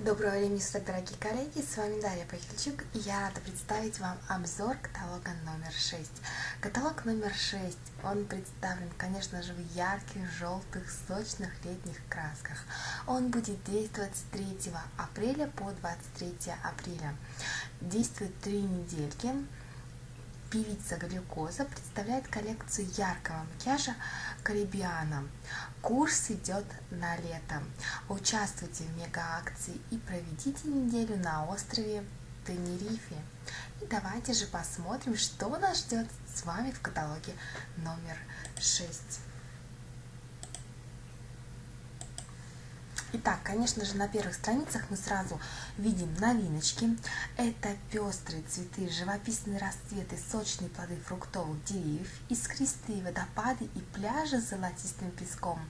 Доброго времени суток, дорогие коллеги, с вами Дарья Пахильчук, и я рада представить вам обзор каталога номер 6. Каталог номер 6, он представлен, конечно же, в ярких, желтых, сочных летних красках. Он будет действовать с 3 апреля по 23 апреля. Действует три недельки, Певица Глюкоза представляет коллекцию яркого макияжа Карибиана. Курс идет на лето. Участвуйте в мега-акции и проведите неделю на острове Тенерифе. И давайте же посмотрим, что нас ждет с вами в каталоге номер 6. Итак, конечно же, на первых страницах мы сразу видим новиночки. Это пестрые цветы, живописные расцветы, сочные плоды фруктовых деревьев, искристые водопады и пляжи с золотистым песком.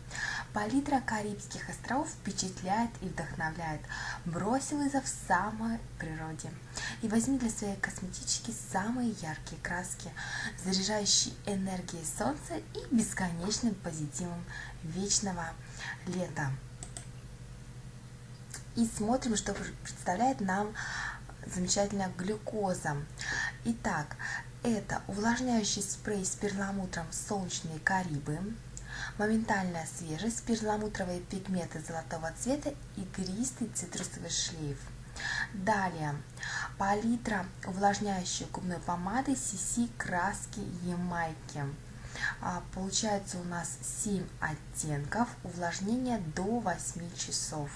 Палитра Карибских островов впечатляет и вдохновляет. Брось вызов самой природе. И возьми для своей косметички самые яркие краски, заряжающие энергией солнца и бесконечным позитивом вечного лета и смотрим, что представляет нам замечательная глюкоза. Итак, это увлажняющий спрей с перламутром «Солнечные Карибы», моментальная свежесть, перламутровые пигменты золотого цвета, игристый цитрусовый шлейф. Далее, палитра увлажняющей губной помады CC краски Ямайки. А, получается у нас 7 оттенков, увлажнение до 8 часов.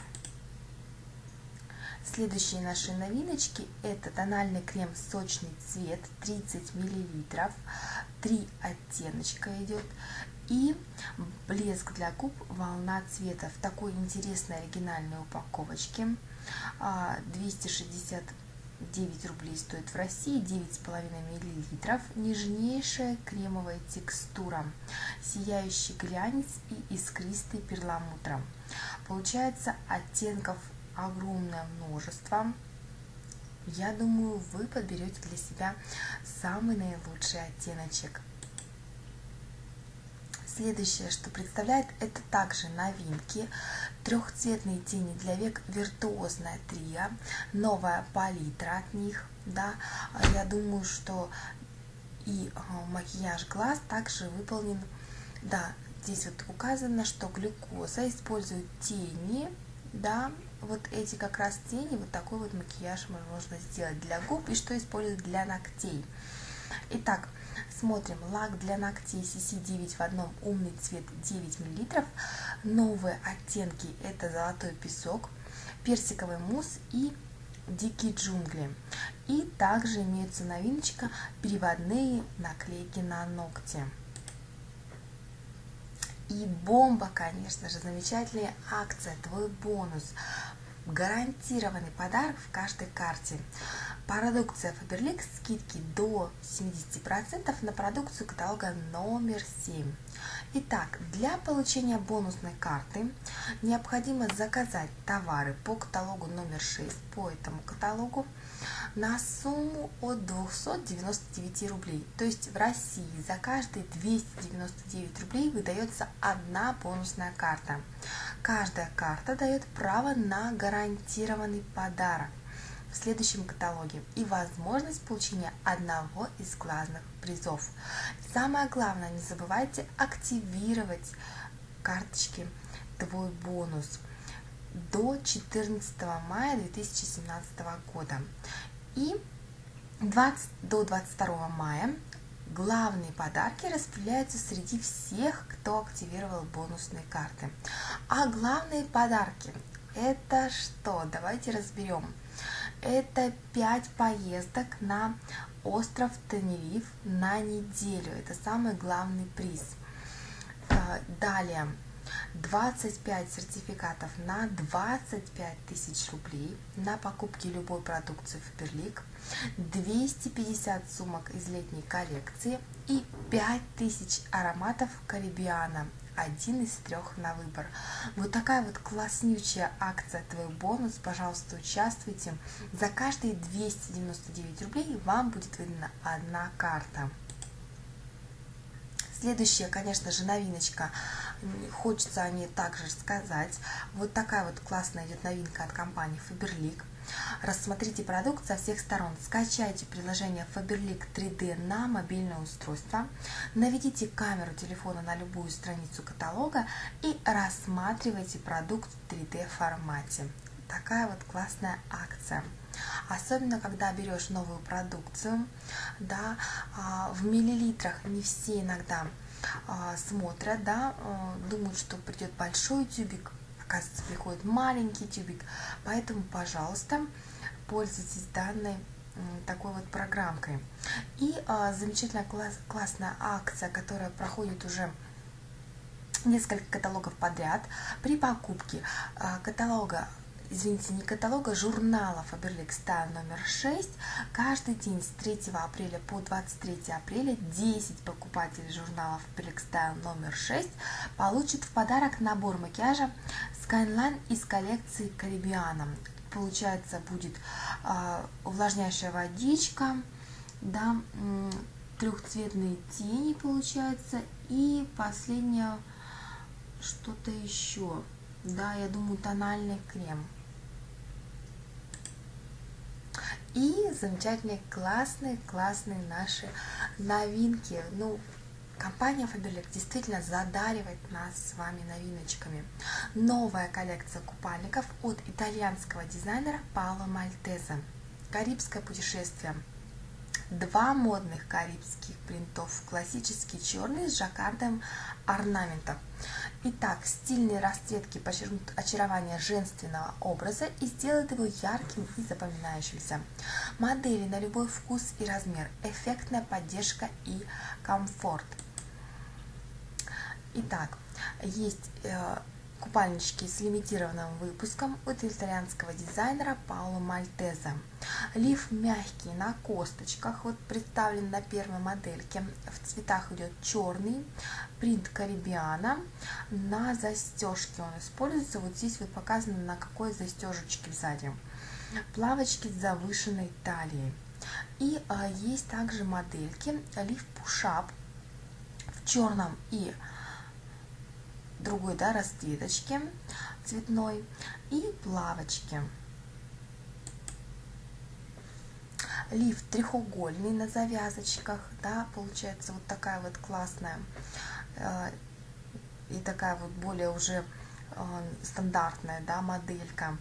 Следующие наши новиночки. Это тональный крем сочный цвет 30 мл, 3 оттеночка идет. И блеск для губ волна цвета в такой интересной оригинальной упаковочке. 269 а, рублей стоит в России. 9,5 миллилитров. Нежнейшая кремовая текстура. Сияющий глянец и искристый перламутром получается оттенков огромное множество. Я думаю, вы подберете для себя самый наилучший оттеночек. Следующее, что представляет, это также новинки. Трехцветные тени для век виртуозная трио, новая палитра от них. Да, я думаю, что и а, макияж глаз также выполнен. Да, здесь вот указано, что глюкоза использует тени, да, вот эти как раз тени, вот такой вот макияж можно сделать для губ и что использовать для ногтей. Итак, смотрим. Лак для ногтей CC9 в одном, умный цвет 9 мл. Новые оттенки это золотой песок, персиковый мусс и дикие джунгли. И также имеются новиночка переводные наклейки на ногти. И бомба, конечно же, замечательная акция, твой бонус. Гарантированный подарок в каждой карте. Продукция Faberlic скидки до 70% на продукцию каталога номер 7. Итак, для получения бонусной карты необходимо заказать товары по каталогу номер 6, по этому каталогу, на сумму от 299 рублей. То есть в России за каждые 299 рублей выдается одна бонусная карта. Каждая карта дает право на гарантированный подарок в следующем каталоге и возможность получения одного из главных призов. Самое главное, не забывайте активировать карточки «Твой бонус» до 14 мая 2017 года. И 20, до 22 мая главные подарки распределяются среди всех, кто активировал бонусные карты. А главные подарки это что? Давайте разберем. Это 5 поездок на остров Тенериф на неделю. Это самый главный приз. Э, далее 25 сертификатов на 25 тысяч рублей на покупки любой продукции Фаберлик, 250 сумок из летней коллекции и 5000 ароматов Карибиана один из трех на выбор. Вот такая вот класснючая акция «Твой бонус». Пожалуйста, участвуйте. За каждые 299 рублей вам будет выдана одна карта. Следующая, конечно же, новиночка. Хочется о ней также сказать. Вот такая вот классная идет новинка от компании Faberlic. Рассмотрите продукт со всех сторон. Скачайте приложение Faberlic 3D на мобильное устройство. Наведите камеру телефона на любую страницу каталога и рассматривайте продукт в 3D формате. Такая вот классная акция. Особенно, когда берешь новую продукцию, да, а, в миллилитрах не все иногда а, смотрят, да, а, думают, что придет большой тюбик, оказывается, приходит маленький тюбик. Поэтому, пожалуйста, пользуйтесь данной такой вот программкой. И замечательная класс, классная акция, которая проходит уже несколько каталогов подряд. При покупке каталога извините, не каталога, журнала Faberlic Style номер 6. Каждый день с 3 апреля по 23 апреля 10 покупателей журнала Faberlic Style номер 6 получат в подарок набор макияжа Skyline из коллекции Caribbean. Получается, будет э, увлажняющая водичка, да, трехцветные тени получается, и последнее что-то еще. Да, я думаю, тональный крем. И замечательные, классные, классные наши новинки. Ну, компания Faberlic действительно задаривает нас с вами новиночками. Новая коллекция купальников от итальянского дизайнера Паоло Мальтезе. Карибское путешествие. Два модных карибских принтов. Классический черный с жаккардом орнаментов. Итак, стильные расцветки подчеркнут очарование женственного образа и сделают его ярким и запоминающимся. Модели на любой вкус и размер, эффектная поддержка и комфорт. Итак, есть э, купальнички с лимитированным выпуском от итальянского дизайнера Пауло Мальтеза. Лиф мягкий на косточках, вот представлен на первой модельке. В цветах идет черный, принт Карибиана. На застежке он используется, вот здесь вот показано на какой застежечке сзади. Плавочки с завышенной талией. И а, есть также модельки Лиф Пушап в черном и другой да, расцветочки цветной и плавочки. Лиф треугольный на завязочках, да, получается вот такая вот классная э, и такая вот более уже э, стандартная, да, моделька.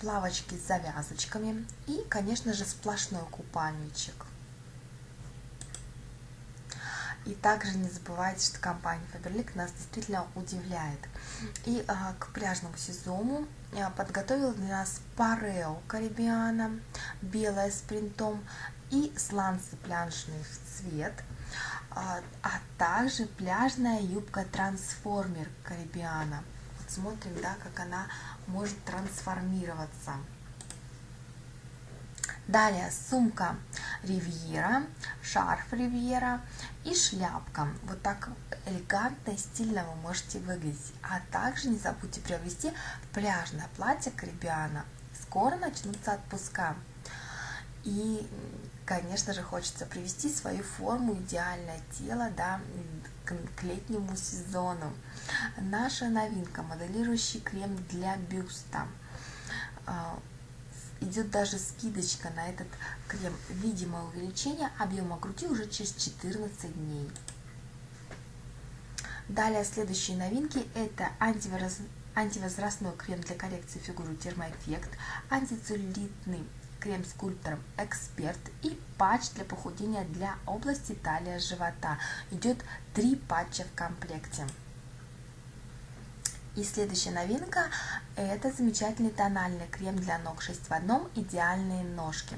Плавочки с завязочками и, конечно же, сплошной купальничек. И также не забывайте, что компания Faberlic нас действительно удивляет. И а, к пляжному сезону а, подготовила для нас парео Карибиана, белая с принтом и сланцы пляжный в цвет, а, а также пляжная юбка трансформер Карибиана. Вот смотрим, да, как она может трансформироваться. Далее сумка Ривьера, шарф Ривьера и шляпка. Вот так элегантно и стильно вы можете выглядеть. А также не забудьте приобрести пляжное платье Карибиана. Скоро начнутся отпуска. И, конечно же, хочется привести свою форму, идеальное тело да, к летнему сезону. Наша новинка – моделирующий крем для бюста а, идет даже скидочка на этот крем. Видимое увеличение объема груди уже через 14 дней. Далее следующие новинки это антивоз... антивозрастной крем для коррекции фигуры термоэффект, антицеллюлитный крем скульптором Эксперт и патч для похудения для области талия живота. Идет три патча в комплекте. И следующая новинка – это замечательный тональный крем для ног 6 в одном «Идеальные ножки».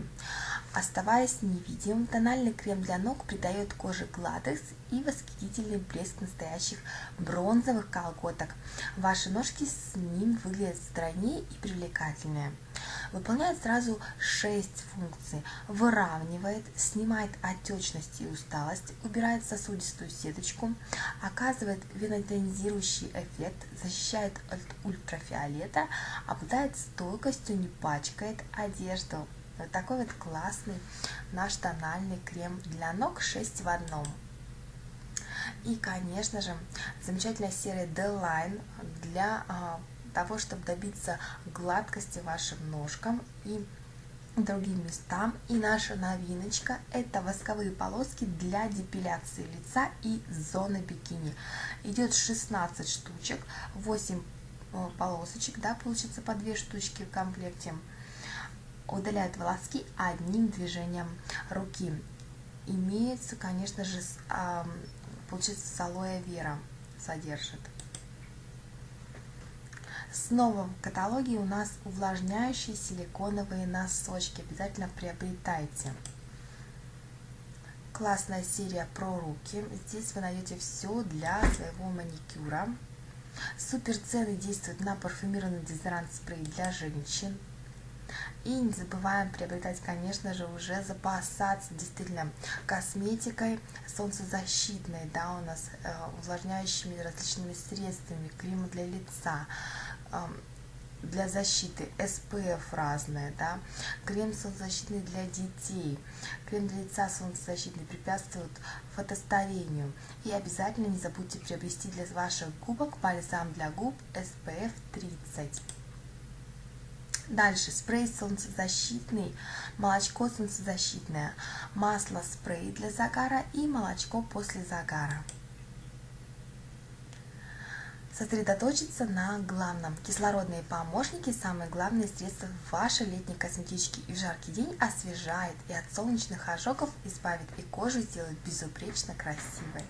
Оставаясь невидимым, тональный крем для ног придает коже гладкость и восхитительный блеск настоящих бронзовых колготок. Ваши ножки с ним выглядят стройнее и привлекательнее. Выполняет сразу 6 функций. Выравнивает, снимает отечность и усталость, убирает сосудистую сеточку, оказывает венотонизирующий эффект, защищает от ультрафиолета, обладает стойкостью, не пачкает одежду. Вот такой вот классный наш тональный крем для ног 6 в одном. И, конечно же, замечательная серия D-Line для а, того, чтобы добиться гладкости вашим ножкам и другим местам. И наша новиночка – это восковые полоски для депиляции лица и зоны бикини. Идет 16 штучек, 8 э, полосочек, да, получится по 2 штучки в комплекте. Удаляют волоски одним движением руки. Имеется, конечно же, получается с алоэ вера содержит. Снова в каталоге у нас увлажняющие силиконовые носочки. Обязательно приобретайте. Классная серия про руки. Здесь вы найдете все для своего маникюра. Супер цены действуют на парфюмированный дезодорант спрей для женщин. И не забываем приобретать, конечно же, уже запасаться действительно косметикой солнцезащитной, да, у нас э, увлажняющими различными средствами, крем для лица, для защиты SPF разные, да, крем солнцезащитный для детей, крем для лица солнцезащитный препятствует фотостарению. И обязательно не забудьте приобрести для ваших губок бальзам для губ SPF 30. Дальше. Спрей солнцезащитный, молочко солнцезащитное, масло спрей для загара и молочко после загара сосредоточиться на главном. Кислородные помощники – самые главные средства в вашей летней косметичке и в жаркий день освежает и от солнечных ожогов избавит и кожу сделает безупречно красивой.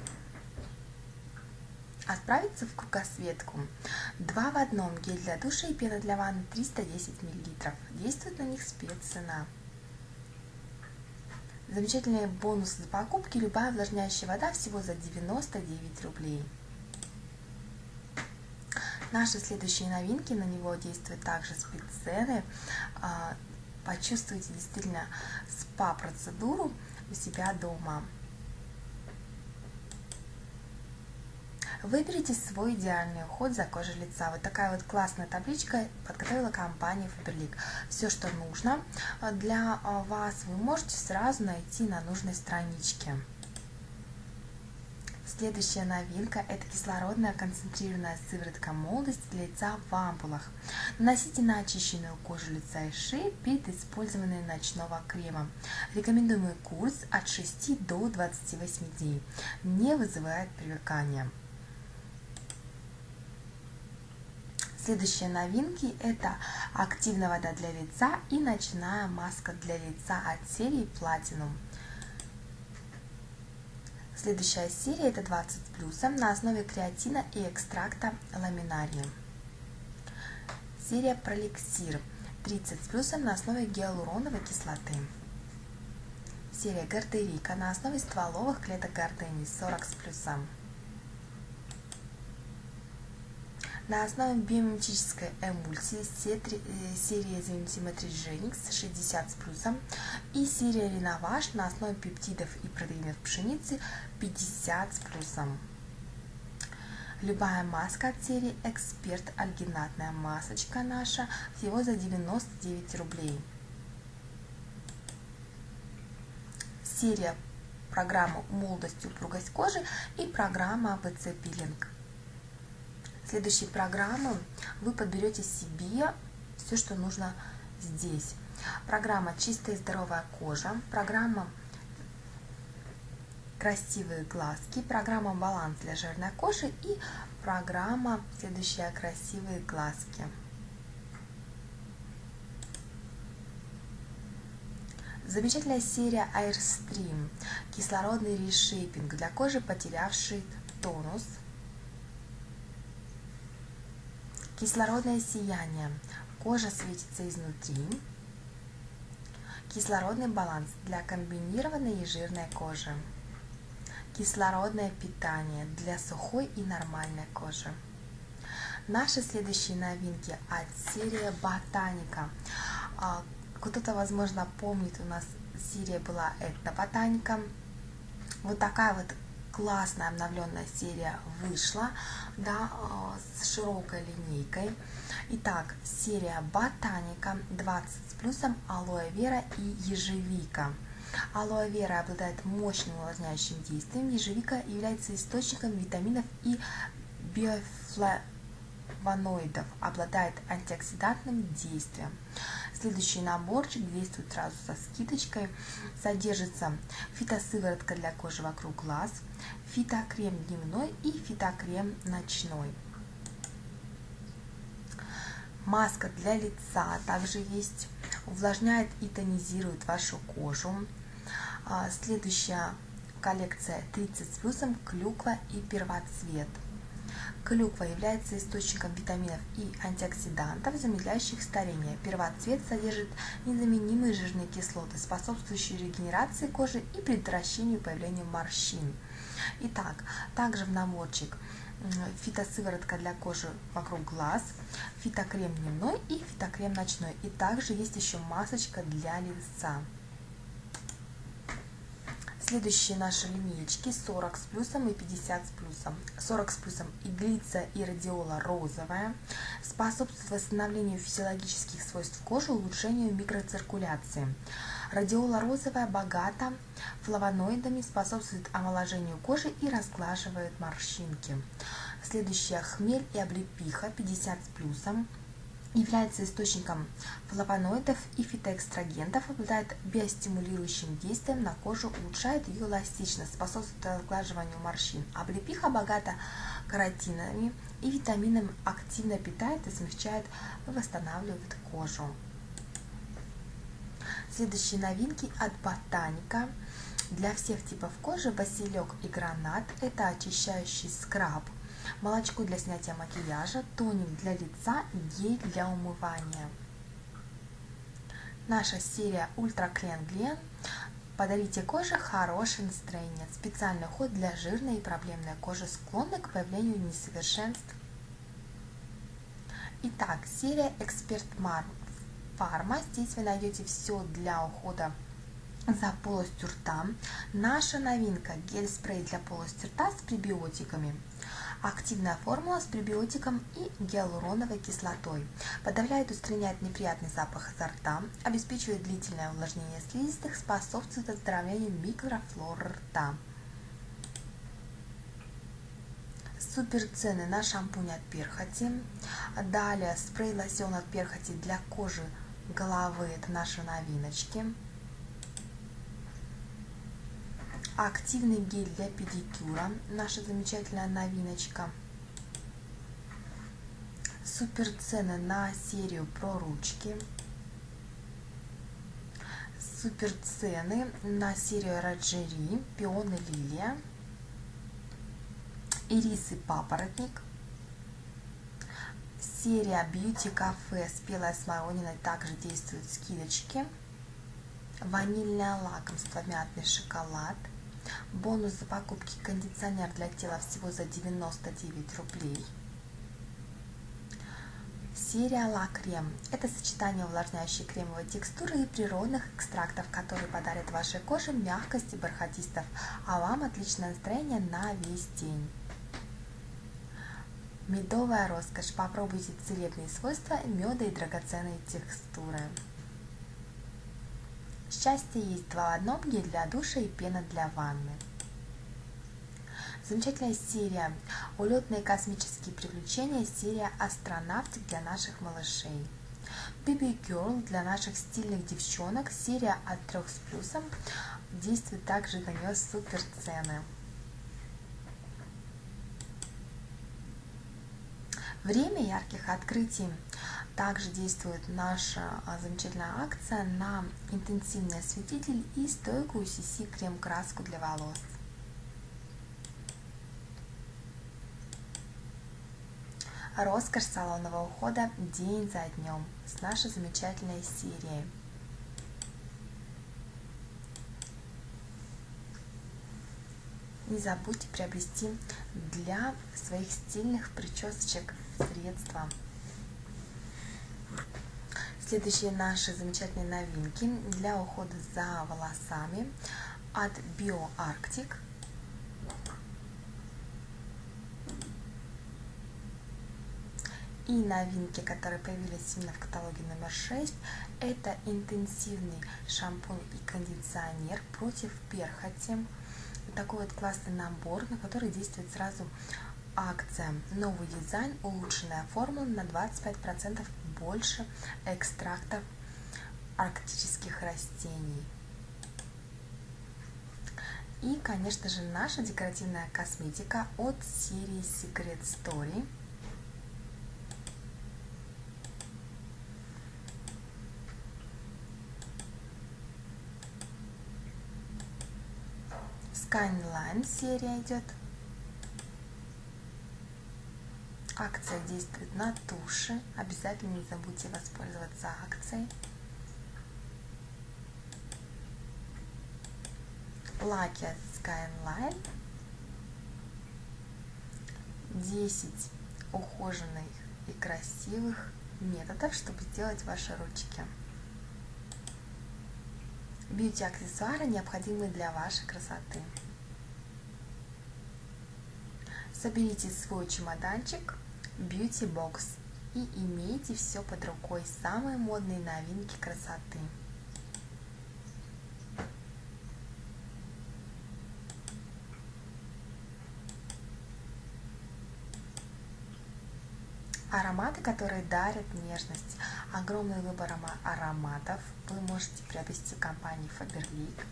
Отправиться в кругосветку. Два в одном гель для душа и пена для ванны 310 мл. Действует на них спеццена. Замечательные бонусы за покупки. Любая увлажняющая вода всего за 99 рублей. Наши следующие новинки, на него действуют также спеццены. А, почувствуйте действительно спа-процедуру у себя дома. Выберите свой идеальный уход за кожей лица. Вот такая вот классная табличка подготовила компания Faberlic. Все, что нужно для а, вас, вы можете сразу найти на нужной страничке. Следующая новинка – это кислородная концентрированная сыворотка молодости для лица в ампулах. Наносите на очищенную кожу лица и шеи перед использованием ночного крема. Рекомендуемый курс от 6 до 28 дней. Не вызывает привыкания. Следующие новинки – это активная вода для лица и ночная маска для лица от серии Platinum. Следующая серия это 20 плюсом на основе креатина и экстракта ламинария. Серия пролексир 30 с плюсом на основе гиалуроновой кислоты. Серия гардерика на основе стволовых клеток гордыни 40 с плюсом. На основе биометрической эмульсии э, серия Genix 60 с плюсом и серия Реноваж на основе пептидов и протеинов пшеницы 50 с плюсом. Любая маска от серии Эксперт альгинатная масочка наша всего за 99 рублей. Серия программа молодость и упругость кожи и программа ВЦ пилинг следующей программы вы подберете себе все, что нужно здесь. Программа «Чистая и здоровая кожа», программа «Красивые глазки», программа «Баланс для жирной кожи» и программа следующая «Красивые глазки». Замечательная серия Airstream, кислородный решейпинг для кожи, потерявшей тонус – Кислородное сияние. Кожа светится изнутри. Кислородный баланс для комбинированной и жирной кожи. Кислородное питание для сухой и нормальной кожи. Наши следующие новинки от серии Ботаника. А, кто-то, возможно, помнит, у нас серия была Этноботаника. Вот такая вот классная обновленная серия вышла, да, э, с широкой линейкой. Итак, серия Ботаника 20 с плюсом алоэ вера и ежевика. Алоэ вера обладает мощным увлажняющим действием. Ежевика является источником витаминов и биофлавоноидов, обладает антиоксидантным действием. Следующий наборчик действует сразу со скидочкой. Содержится фитосыворотка для кожи вокруг глаз, фитокрем дневной и фитокрем ночной. Маска для лица также есть. Увлажняет и тонизирует вашу кожу. А, следующая коллекция 30 с плюсом клюква и первоцвет. Клюква является источником витаминов и антиоксидантов, замедляющих старение. Первоцвет содержит незаменимые жирные кислоты, способствующие регенерации кожи и предотвращению появления морщин. Итак, также в наборчик фитосыворотка для кожи вокруг глаз, фитокрем дневной и фитокрем ночной. И также есть еще масочка для лица. Следующие наши линейки 40 с плюсом и 50 с плюсом. 40 с плюсом иглица и радиола розовая способствует восстановлению физиологических свойств кожи, улучшению микроциркуляции. Радиола розовая богата флавоноидами, способствует омоложению кожи и разглаживает морщинки. Следующая хмель и облепиха 50 с плюсом является источником флавоноидов и фитоэкстрагентов, обладает биостимулирующим действием на кожу, улучшает ее эластичность, способствует разглаживанию морщин. Облепиха богата каротинами и витаминами, активно питает и смягчает восстанавливает кожу. Следующие новинки от Ботаника. Для всех типов кожи василек и гранат – это очищающий скраб – молочко для снятия макияжа, тоник для лица, гель для умывания. Наша серия Ультра Клен Глен. Подарите коже хорошее настроение. Специальный уход для жирной и проблемной кожи, склонной к появлению несовершенств. Итак, серия Эксперт Фарма. Здесь вы найдете все для ухода за полостью рта. Наша новинка – гель-спрей для полости рта с пребиотиками. Активная формула с пребиотиком и гиалуроновой кислотой. Подавляет устраняет неприятный запах изо рта, обеспечивает длительное увлажнение слизистых, способствует оздоровлению микрофлоры рта. Супер цены на шампунь от перхоти. Далее спрей-лосьон от перхоти для кожи головы. Это наши новиночки. Активный гель для педикюра, наша замечательная новиночка. Супер цены на серию про ручки. Супер цены на серию Раджери, пионы лилия, ирисы папоротник. Серия Beauty Cafe спелая смородина также действуют скидочки. Ванильное лакомство, мятный шоколад – Бонус за покупки кондиционер для тела всего за 99 рублей. Серия Ла Крем – это сочетание увлажняющей кремовой текстуры и природных экстрактов, которые подарят вашей коже мягкость и бархатистов, а вам отличное настроение на весь день. Медовая роскошь. Попробуйте целебные свойства меда и драгоценные текстуры. Счастье есть два в одном, гель для душа и пена для ванны. Замечательная серия «Улетные космические приключения», серия «Астронавтик» для наших малышей. Baby Girl для наших стильных девчонок, серия от 3 с плюсом, действует также на нее супер цены. Время ярких открытий. Также действует наша а, замечательная акция на интенсивный осветитель и стойкую CC крем-краску для волос. Роскошь салонного ухода день за днем с нашей замечательной серией. Не забудьте приобрести для своих стильных причесочек средства. Следующие наши замечательные новинки для ухода за волосами от BioArctic. И новинки, которые появились именно в каталоге номер 6, это интенсивный шампунь и кондиционер против перхоти. Такой вот классный набор, на который действует сразу акция. Новый дизайн, улучшенная формула на 25% больше экстрактов арктических растений. И, конечно же, наша декоративная косметика от серии Secret Story. Skyline серия идет. Акция действует на туши. Обязательно не забудьте воспользоваться акцией. Лаки Skyline. 10 ухоженных и красивых методов, чтобы сделать ваши ручки. Бьюти-аксессуары, необходимые для вашей красоты. Соберите свой чемоданчик Beauty Box и имейте все под рукой, самые модные новинки красоты. Ароматы, которые дарят нежность. Огромный выбор ароматов вы можете приобрести в компании Faberlic.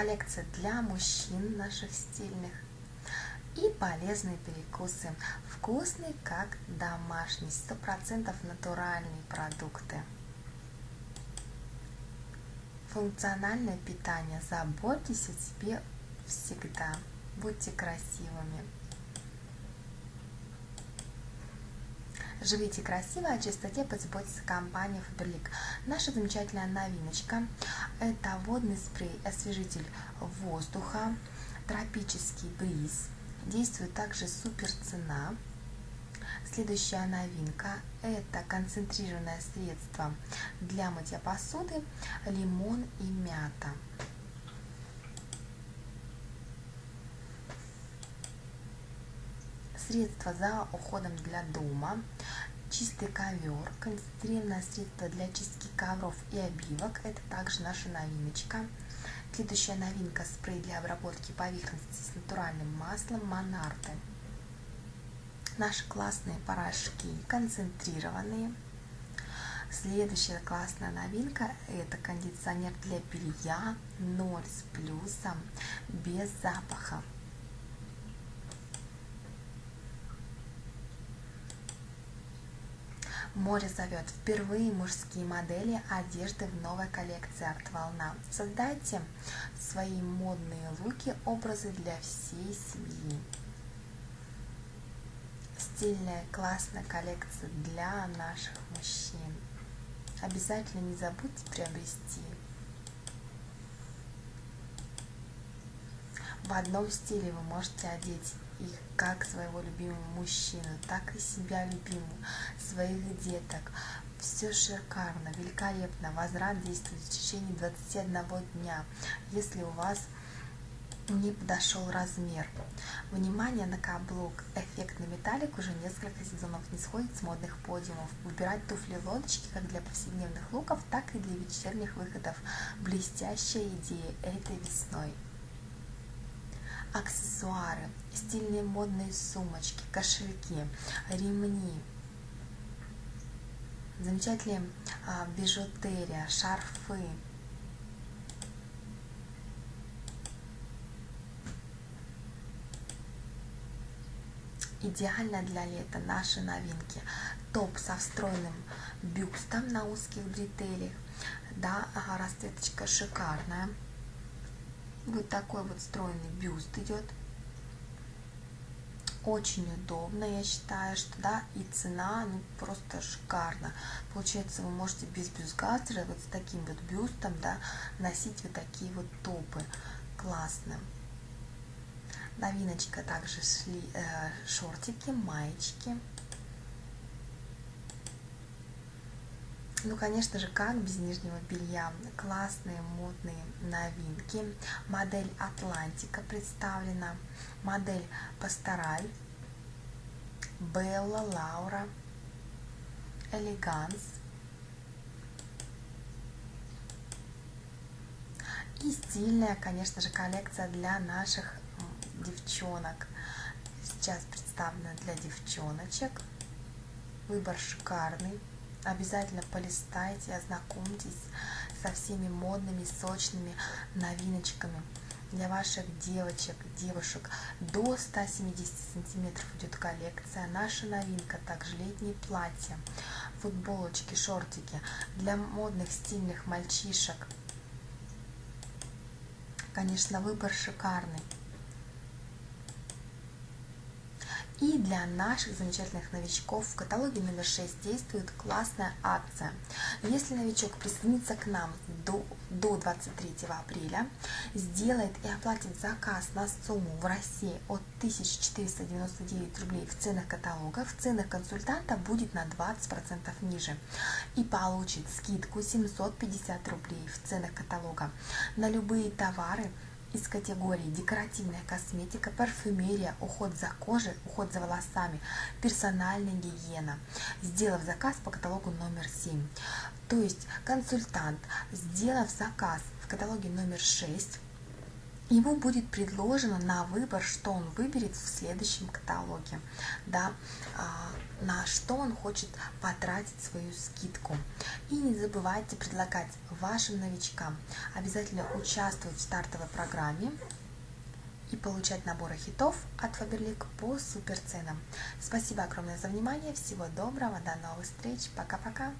Коллекция для мужчин наших стильных и полезные перекусы. Вкусные, как домашние, сто процентов натуральные продукты. Функциональное питание. Заботьтесь о себе всегда. Будьте красивыми. Живите красиво, о чистоте позаботится компания Faberlic. Наша замечательная новиночка – это водный спрей, освежитель воздуха, тропический бриз. Действует также супер цена. Следующая новинка – это концентрированное средство для мытья посуды лимон и мята. Средство за уходом для дома, чистый ковер, концентрированное средство для чистки ковров и обивок. Это также наша новиночка. Следующая новинка – спрей для обработки поверхности с натуральным маслом Монарте. Наши классные порошки, концентрированные. Следующая классная новинка – это кондиционер для белья 0 с плюсом, без запаха. Море зовет. Впервые мужские модели одежды в новой коллекции Арт Волна. Создайте свои модные луки, образы для всей семьи. Стильная, классная коллекция для наших мужчин. Обязательно не забудьте приобрести. В одном стиле вы можете одеть их как своего любимого мужчину, так и себя любимую, своих деток. Все шикарно, великолепно. Возврат действует в течение 21 дня, если у вас не подошел размер. Внимание на каблук. Эффектный металлик уже несколько сезонов не сходит с модных подиумов. Выбирать туфли-лодочки как для повседневных луков, так и для вечерних выходов. Блестящая идея этой весной аксессуары, стильные модные сумочки, кошельки, ремни, замечательные а, бижутерия, шарфы. Идеально для лета наши новинки. Топ со встроенным бюстом на узких бретелях. Да, расцветочка шикарная. Вот такой вот стройный бюст идет. Очень удобно, я считаю, что да, и цена ну, просто шикарно. Получается, вы можете без бюстгальтера, вот с таким вот бюстом, да, носить вот такие вот топы. Классно. Новиночка также шли э, шортики, маечки. Ну, конечно же, как без нижнего белья. Классные модные новинки. Модель Атлантика представлена. Модель Пастораль. Белла, Лаура. Элеганс. И стильная, конечно же, коллекция для наших девчонок. Сейчас представлена для девчоночек. Выбор шикарный Обязательно полистайте, ознакомьтесь со всеми модными, сочными новиночками. Для ваших девочек, девушек до 170 сантиметров идет коллекция. Наша новинка, также летние платья, футболочки, шортики. Для модных, стильных мальчишек. Конечно, выбор шикарный. И для наших замечательных новичков в каталоге номер 6 действует классная акция. Если новичок присоединится к нам до, до 23 апреля, сделает и оплатит заказ на сумму в России от 1499 рублей в ценах каталога, в ценах консультанта будет на 20% ниже и получит скидку 750 рублей в ценах каталога на любые товары, из категории декоративная косметика, парфюмерия, уход за кожей, уход за волосами, персональная гигиена, сделав заказ по каталогу номер 7. То есть консультант, сделав заказ в каталоге номер 6, ему будет предложено на выбор, что он выберет в следующем каталоге, да, а, на что он хочет потратить свою скидку. И не забывайте предлагать вашим новичкам обязательно участвовать в стартовой программе и получать наборы хитов от Faberlic по суперценам. Спасибо огромное за внимание, всего доброго, до новых встреч, пока-пока!